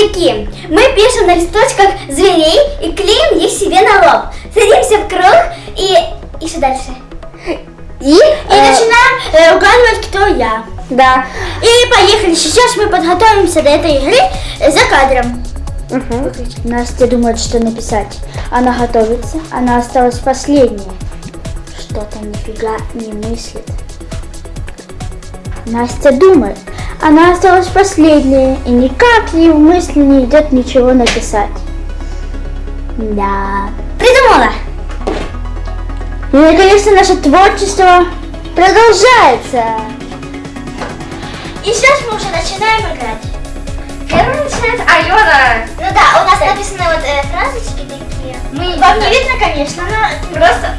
такие. Мы пишем на листочках зверей и клеим их себе на лоб. Садимся в круг и... И что дальше? И, И э, начинаем э, угадывать, кто я. Да. И поехали. Сейчас мы подготовимся до этой игры за кадром. Угу. Настя думает, что написать. Она готовится. Она осталась последняя. Что-то нифига не мыслит. Настя думает. Она осталась последняя. И никак ей в мысли не идет ничего написать. Да. Придумала. И наконец-то наше творчество продолжается. И сейчас мы уже начинаем играть. Первым начинает Алена. Ну да, у нас написаны вот э, фразочки такие. Мы Вам не видно, конечно, но... Просто,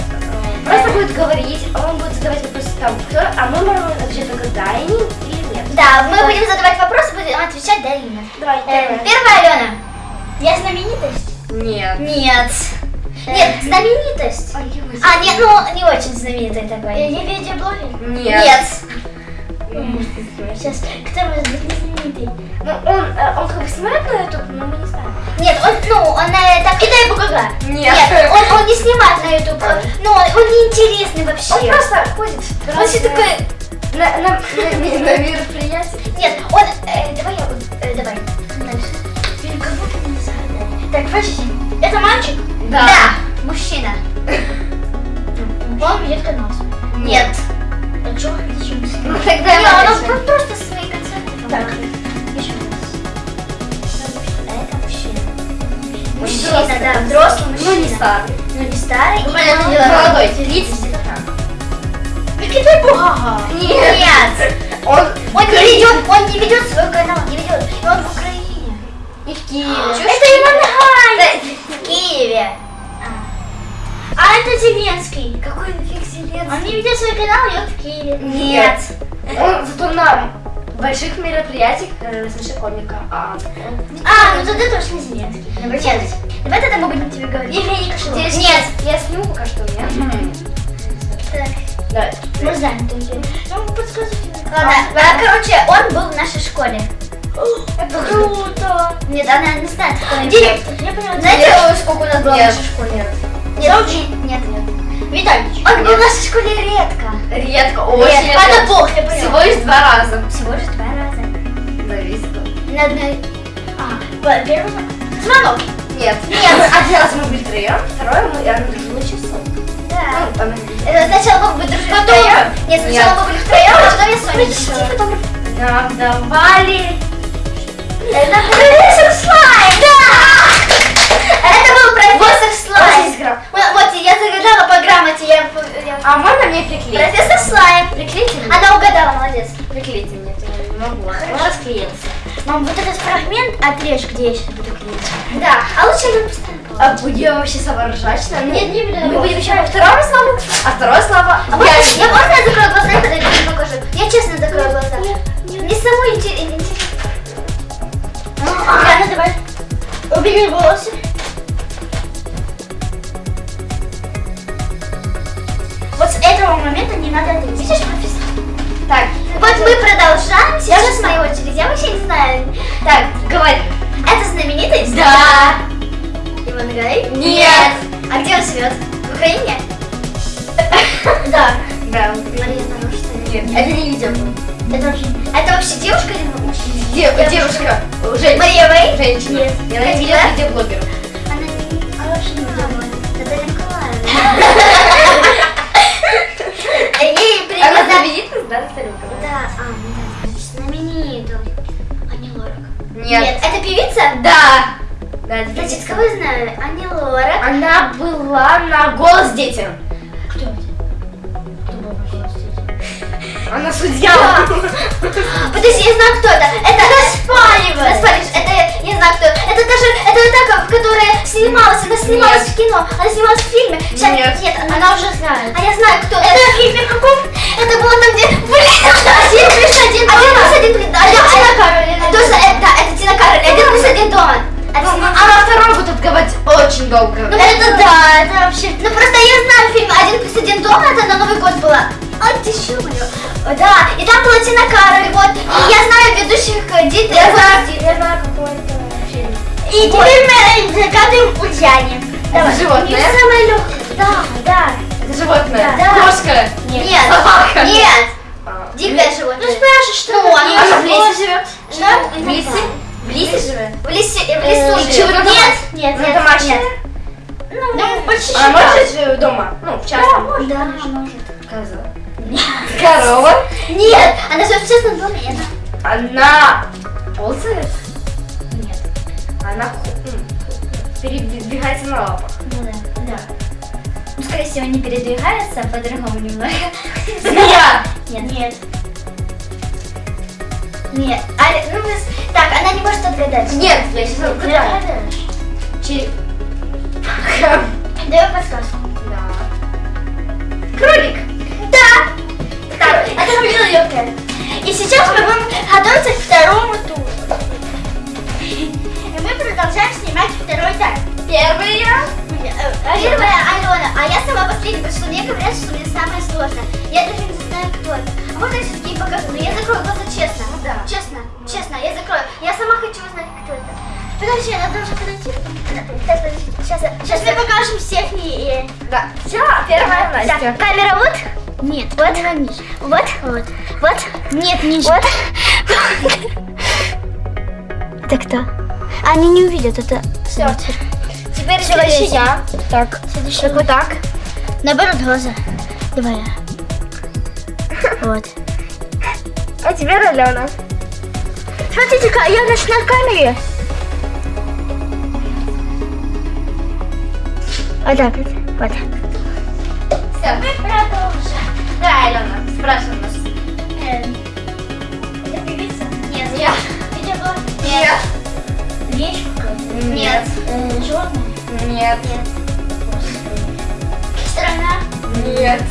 просто будет говорить, он будет задавать вопросы там, кто, а мы можем отвечать только да и нет. Да, мы будем задавать вопросы, будем отвечать да или нет. Давай, Э, первая Алена. Я знаменитость? Нет. Нет. Нет, знаменитость. А, нет, ну не очень знаменитый такой. Я видеоблогер? Нет. Сейчас, кто может быть не знаменитый? Ну, он, э, он как бы снимает на YouTube, но мы не знаем. Нет, он, ну, он э, так... И дай бугага. Нет. он, он не снимает на YouTube. Он, ну, он, он неинтересный вообще. Он просто ходит. Он все такой... На, на, на, на мероприятии. Нет, он... э, давай я... э, давай. Дальше. Блин, как будто не загадали. Так, подожди. Это мальчик? Да. Мужчина. Он ведет канал. Нет. А что не Ну, тогда Не, он просто свои концерты. Так. Еще. Это мужчина. Мужчина, да, взрослый мужчина. Ну, не старый. Ну, не старый. Ну, и ведет, свой канал, не ведет. И он в Украине. и в Киеве. Это Иван! В Киеве. А это Зеленский. Какой нафиг Зеленский? Он не ведет свой канал, и он в Киеве. Нет. Он зато на больших мероприятиях э, рассмеши комика. А, А, ну тогда точно Зеленский. Нет. Давай тогда мы будем тебе говорить. Евгений. Нет. Я сниму пока что, нет? Так, Да. Мы знаем только. Ну, подскажите. Ладно, а, короче, он был в нашей школе. Это круто. Нет, она не знает, кто он. Директор. Я поняла. Знаете, сколько у нас было в нашей школе? Нет. Нет, нет. Витальевич. Он был в нашей школе редко. Редко, очень Редко. Это бог, я поняла. Всего лишь два раза. Всего лишь два раза. Зависит. На одной... А, первый... Звонок. Нет. Нет. Один раз мы были втроем, второй мы я дружила часом. Да. Ну, там... Это сначала мы дружили Потом. втроем. Нет, сначала мы были втроем, потом я Соня решила. Нам давали... Это профессор Слайм! Да! Это был профессор Слайм. Вот, вот, я загадала по грамоте. Я, я- А можно мне приклеить? Профессор Слайм. Приклейте мне. Она угадала, молодец. Приклейте мне, не могу. Он расклеился. Мам, вот этот фрагмент отрежь, где я сейчас буду клеить. Да, а лучше я поставлю. А будем вообще соображать? что- Нет, не буду. Мы будем еще по второму слову, а второе слово... А можно, я, можно я закрою глаза и подойду покажу? Я честно закрою глаза. Мне самой интер- интересно. Ладно, давай. Убери волосы. Вот с этого момента не надо отрезать. Видишь, профессор? Так, Вот мы продолжаем. Сейчас моя очередь. Я вообще не знаю. так, говори. Это знаменитость? Да. Нет. А где он живет? В Украине? Да. Да. Мария Нарушина. Нет, это не видео. Это вообще, это вообще девушка или мужчина? Де- девушка. Женщина. Мария Вэй? Женщина. Я Да? видеоблогеров. Снималась. Она снималась в кино. Она снималась в фильме. Щас- Нет. Нет, она, уже знает. А я знаю, кто. Это в фильме каком? Это было Это животное? Самое легкое. Да, да. Это животное. Да. Кошка. Нет. Собака. Нет. А. Дикое животное. Ну спрашивай, что Ну, это? оно Она в лесе живет? Что? В лесе? В лесе живет? В лесе, в Э, лесу и живет. Нет. Нет, Она нет, домашняя? нет. Ну, почти Она может жить дома? Ну, в частном? Да, может. Коза. Корова. Нет, она живет в частном доме. это- Она ползает? Нет. Она передвигается на лапах. Ну да, да. Ну, скорее всего, не передвигается, а по-другому немного. Змея. Нет. Нет. Нет. А, ну, мы так, она не может отгадать. Нет, я сейчас отгадаешь. Черепаха. Давай подсказку. Да. Кролик. Да! Так, это легкое. И сейчас мы будем готовиться к второму продолжаем снимать второй этап. Первый я. Первая Алена, а я сама последняя, потому что мне говорят, что мне самое сложное. Я даже не знаю, кто это. А можно я все-таки покажу? Но я закрою глаза честно. Ну да. Честно, честно, я закрою. Я сама хочу узнать, кто это. Подожди, надо уже подойти. Подожди, Сейчас, сейчас мы покажем всех и... Да. Все, первая Настя. Так, камера вот. Нет, Вот. Вот. Вот. Вот. Нет, не Вот. Это кто? Они не увидят, это... Все. Теперь следующий я. Так, Следующий вот так. наоборот глаза. Давай я. Вот. А теперь Алена. Смотрите, я наш на камере. Вот так вот. Вот так. Все. Мы продолжим. Да, Алена, спрашивай нас. Эм, Это певица? Нет. Нет. Видеоблог? Нет. Вещь какая-то? Нет. Э, животное? Нет. Страна? Нет.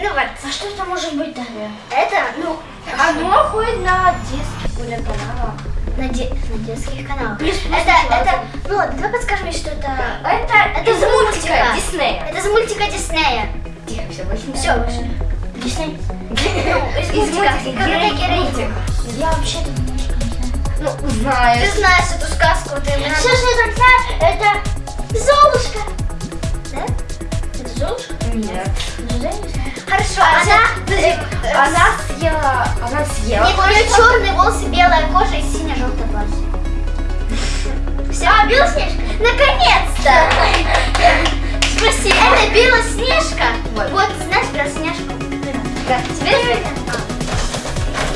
Ну вот. А что это может быть тогда? Это, ну, Оно ходит на детских каналах. на, де- на детских каналах. Плюс, плюс, это, это, ну, давай подскажи мне, что это... Это, Это из мультика. Диснея. Это из мультика Диснея. Тихо, все, больше не Все, Дисней? Ну, из Из мультика. Я вообще-то немножко не знаю. Ну, Ты знаешь. знаешь эту сказку, ты Все, что я так знаю, это Золушка. Да? Это Золушка? Нет. Хорошо, Она, она... она съела, она съела. Нет, у нее черные волосы, белая кожа и сине-желтое платье. Все, а, Белоснежка? Наконец-то! Спроси, это Белоснежка? Вот. Вот, знаешь Белоснежку? Да. Теперь...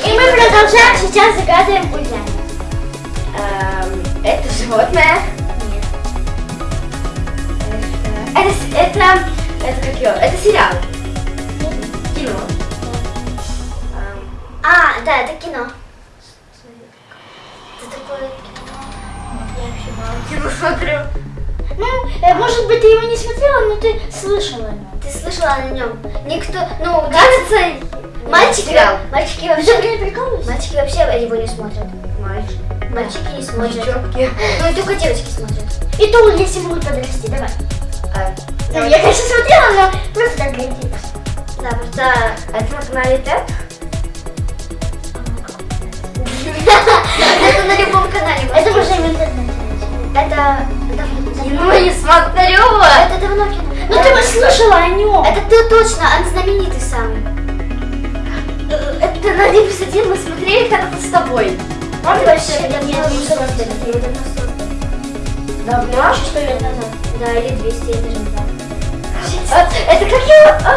И мы продолжаем сейчас загадываем Ульяне. Эм, это животное. Нет. Это, это, это как его? Это сериал. Кино. Эм, А, да, это кино. Кино. Я вообще мало. кино смотрю. Ну, э, может быть, ты его не смотрела, но ты слышала его. Ты слышала о нем? Никто, ну, Кажется, мальчики, сериал. мальчики Ты вообще, не прикалываешься? мальчики вообще его не смотрят. Мальчик. Мальчики не смотрят. Девчонки. Ну и только девочки смотрят. И то, если будут подрасти, давай. А, Ну, я, конечно, смотрела, но просто так интереса. Да, просто это на канале Тед? это на любом канале. Это можно в интернете. Это давно. Кино не смотрю. Это давно. Ну, ты бы слышала о нем. Это ты точно, он знаменитый самый. Это на один плюс один мы смотрели когда-то с тобой. Помнишь, вообще я давно давно не создали. Я давно? Сто лет назад. Да, или 200, я даже не знаю. А, Это как его? А,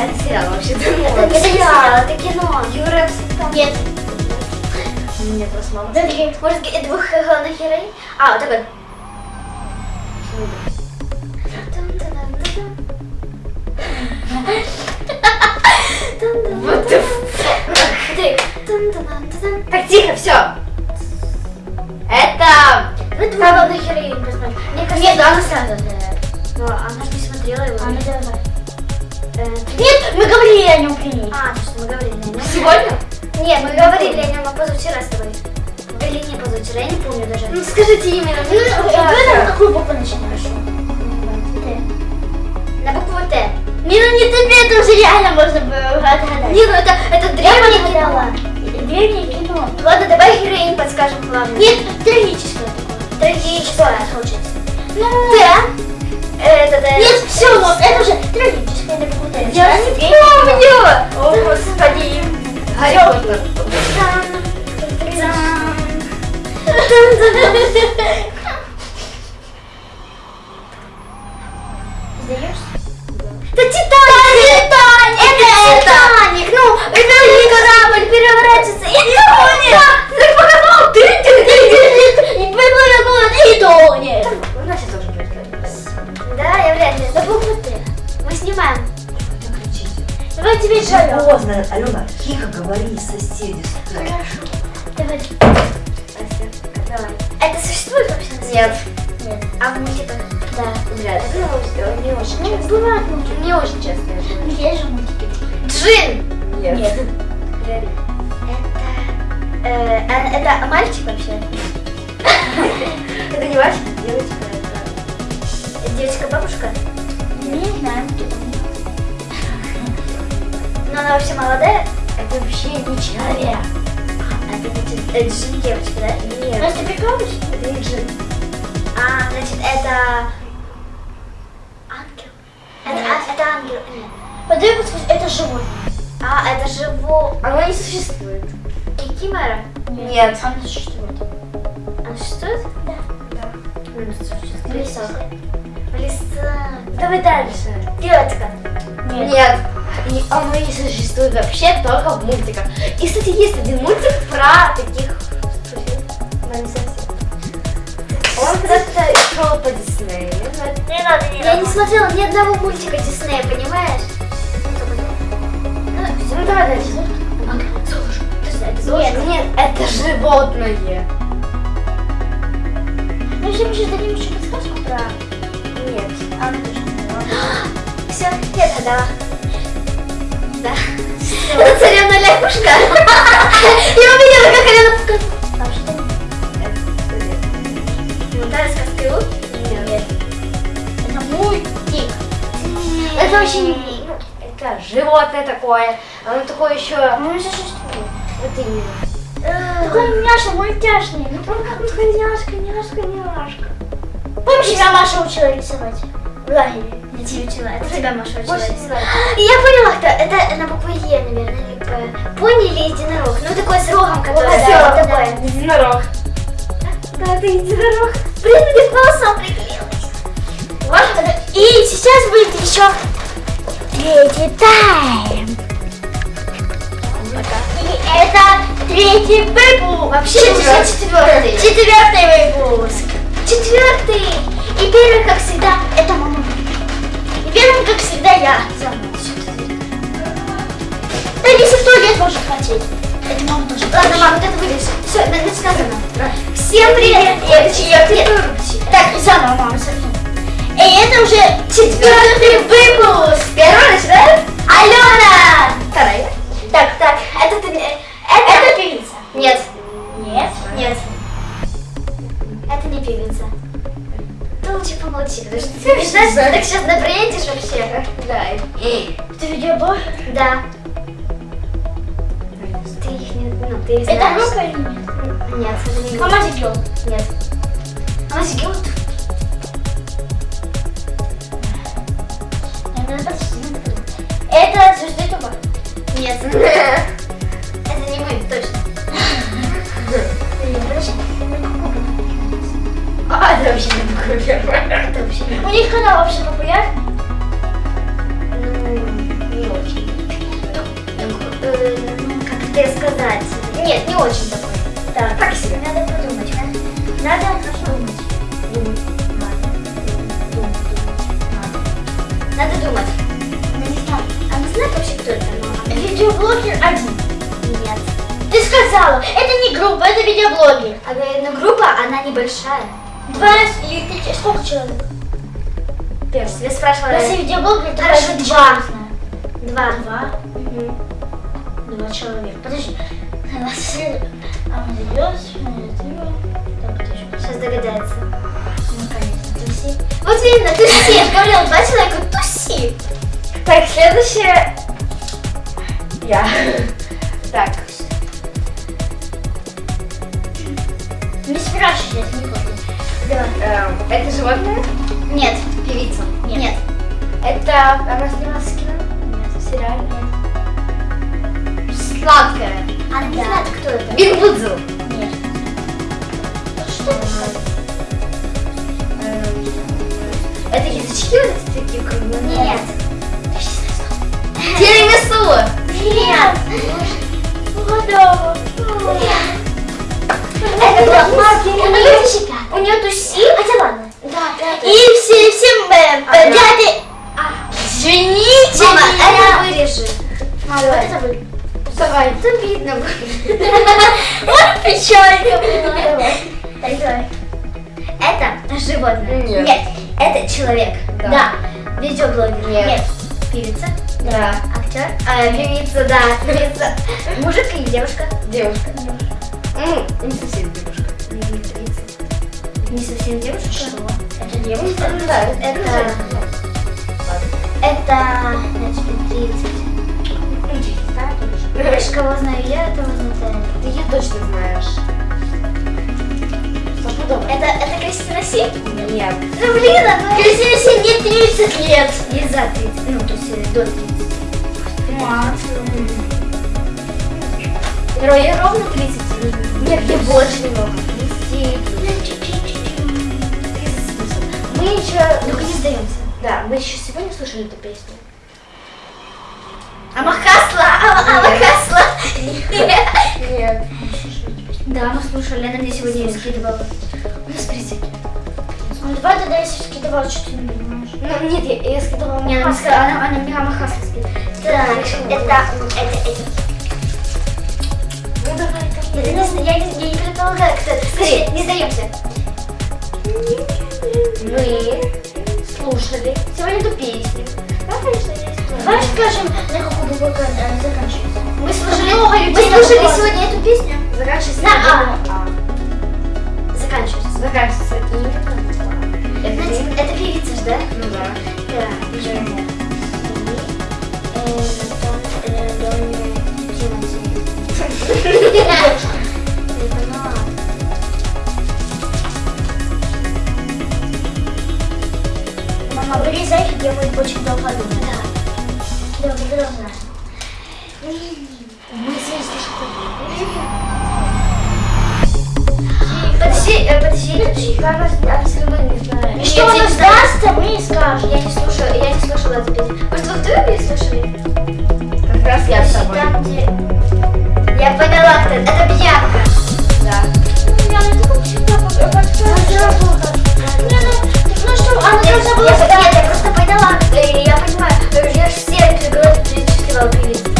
Это сериал вообще Это не сериал, это кино. Юра. Нет. Нет, просто мама. Другие. Может, двух главных героинь? А, вот такой. Вот? Так, тихо, все. Это... Вы двух главных героинь посмотрите. Мне кажется, Нет, она сразу. Ну, она же не смотрела его. А, ну давай. Э, Нет, мы говорили о нем при ней. А, точно, мы говорили о нем. Сегодня? Нет, мы говорили о нем а позавчера с тобой. Или не позавчера, я не помню даже. Ну, скажите имя. Ну, давай на какую букву начинаешь? На букву Т. Не, ну не тебе, это уже реально можно было Не, ну это, это древнее кино. дала. Древнее кино. Ладно, давай героинь подскажем главное. Нет, трагическое такое. Трагическое. хочется. Ну, Да? Это, да. нет, все, вот, это уже трагическое, это какое-то. Я не помню. О, господи. Гарри Поттер. Сдаешься? Да Титаник! Это Титаник! Ну, это не корабль переворачивается вообще не человек. А, это не джин, девочка, да? Нет. Просто прикалываешься? Это не джин. А, значит, это... Ангел? Это, а- это ангел? Нет. Подай подскажи, это животное. А, это живо... Оно не существует. Кикимора? Нет. Оно существует. Она существует? Ну, существует. В лесах. В лесах. Давай дальше. Девочка. Нет. И оно не существует вообще только в мультиках. И, кстати, есть один мультик про таких... Он когда-то шел по Диснею. Не надо, не Я не смотрела ни одного мультика Диснея, понимаешь? Ну, давай дальше. Нет, нет, это животное. Вообще мы же дадим еще подсказку про... Нет. А, ну. Все, я догадала. Да. Это царевна лягушка. Я увидела, как она показала. Там что? Сказки лук? Нет. Это мультик. Это вообще не... ну, Это животное такое. Оно такое еще... Оно не существует. Вот именно. Такое няша, мультяшный. Ну, правда, Няшка, няшка, няшка. Помнишь, меня Маша учила рисовать? В лагере. Учила. Это тебя Маша. Я поняла, кто. Это на букву Е, наверное, или П. Пони или единорог? Ну, такой с рогом, который... Вот Да, такой. Единорог. Да, это единорог. Блин, мне к волосам это. И сейчас будет еще третий тайм. И это третий выпуск. Вообще, Четвертый. четвертый. Четвертый выпуск. Четвертый. И первый, как всегда, Это мама. И первым, как всегда, я. Да если кто лет может хотеть. Это мама тоже. Ладно, мам, вот это вырежь. Все, сказано. Всем привет. Нет, нет. Так, заново, мама, совсем. И это уже четвертый выпуск. Первый начинаем? Алена! Вторая. Ты так сейчас набредишь вообще. Да. Ты видеоблогер? Да. Ты их не... Ну, ты их Это группа или нет? Нет, это не. Мама Гелл. Нет. Она сидела Это звезды Туба. Нет. Это не мы, точно. А, это вообще У них канал вообще популярный. Ну, не очень. Ну, э, как тебе сказать? Нет, не очень такой. Так, Так себе. надо подумать, да? Надо хорошо думать. Надо думать. Я не знаю. Она знает вообще, кто это? Видеоблогер один. Нет. Ты сказала, это не группа, это видеоблогер. А ну группа, она небольшая. Два или три, сколько человек? Первый. Я спрашивала. Если видеоблогер, то Хорошо, даже два. Два. Два? Два человека. Подожди. А он идет, Так, подожди. Сейчас догадается. Ну, конечно, туси. Вот именно, туси. Я же говорила, два человека, туси. Так, следующее. Я. Так. Не спрашивай, я не Это животное? Нет. Певица. Нет. Это она снималась в кино? Нет. В сериале? Сладкая. Она не знает, кто это. Биг Будзл. Нет. Что ты сказал? Эм, Это язычки вот эти такие круглые? Нет. Тирамису. Нет. Угадала. Это была тысяча У нее туси. Хотя ладно. Да, да, И все, всем э, Ага. дяди. Извините Мама, меня. это вырежи. Мама, Давай. это вы. Давай, это видно будет. Вот печалька. Так, давай. Это животное. Нет. это человек. Да. Видеоблогер. Нет. Певица. Да. Актер. А, певица, да, певица. Мужик или девушка? Девушка. Не совсем девушка. Не совсем девушка. Что? Это девушка. Ну да, Это, это, значит, 30. Знаешь, кого знаю я, этого знаю Ты ее точно знаешь. Это, это Кристина Си? Нет. Ну блин, а Кристина Си не 30 лет. Не за 30, ну то есть э, до 30. Ро- ей ровно 30. Нет, ей больше немного. 30. Мы еще... Ну-ка не сдаемся. Да, мы еще сегодня слушали эту песню. Амахасла, Амахасла. Нет. Да, мы слушали, она мне сегодня ее скидывала. У нас призыв. Ну давай тогда, если скидывала, что ты не понимаешь. Ну, нет, я, я она, мне сказала, она, она мне Амахасла скидывала. Так, это, это, это. Ну, давай, зна- я, не, я не предполагаю, кто это. Скажи, не сдаемся. Мы слушали сегодня эту песню. Да, конечно, есть. Давай скажем, на какую букву она заканчивается. Мы слушали, Много мы людей слушали набралось. сегодня эту песню. Заканчивается На А. А. Заканчивается. Заканчивается. Это не- это певица ж, да? Ну да. Да, пижама. Лови зайки, я мы очень долго Да, Да. Долго, долго. Мы слишком... Подожди, э, подожди, подожди, как нас не знаю. И что у нас даст, мы не скажем. Я не слушаю, я не слушала песню. Может, вы вдвоем не слушали? Как раз я с тобой. Я поняла, кто это. Это Бьянка. Да. Я не думала, что я попала потому что а, нет, должна было Нет, я просто поняла, я понимаю, я же все эпизоды перечислила перед